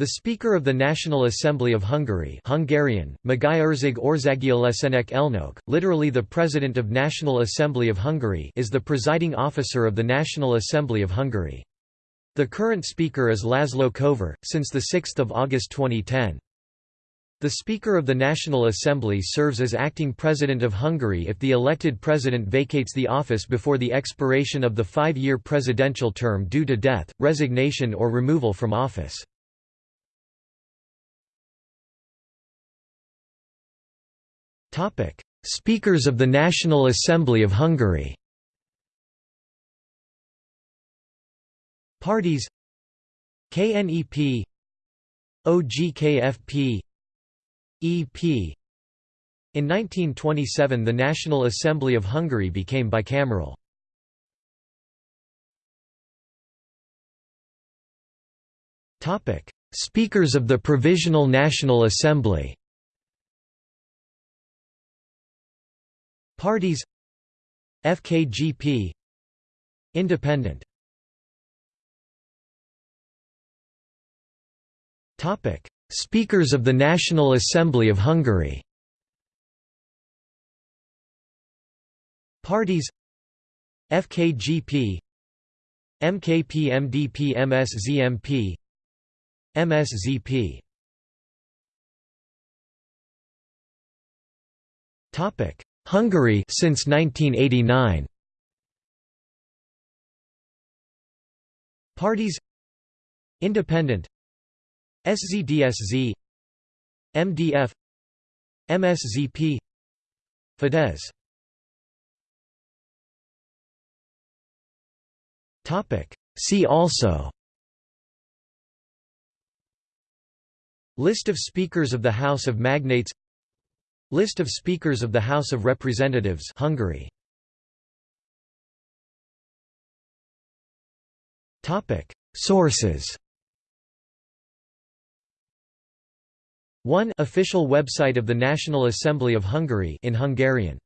The Speaker of the National Assembly of Hungary Hungarian, Országgyűlésének elnök, literally the President of National Assembly of Hungary is the presiding officer of the National Assembly of Hungary. The current Speaker is Laszlo Kövér, since 6 August 2010. The Speaker of the National Assembly serves as acting President of Hungary if the elected President vacates the office before the expiration of the five-year presidential term due to death, resignation or removal from office. Speakers of the National Assembly of Hungary. Parties: KNEP, OGKFP, EP. In 1927 the National Assembly of Hungary became bicameral. Speakers of the Provisional National Assembly Parties FKGP Independent Topic. Speakers of the National Assembly of Hungary Parties FKGP MKP MDP MSZMP MSZP Topic Hungary since 1989 Parties Independent SZDSZ MDF MSZP Fidesz. Topic. See also List of Speakers of the House of Magnates List of Speakers of the House of Representatives Hungary. Topic. Sources. 1 Official website of the National Assembly of Hungary in Hungarian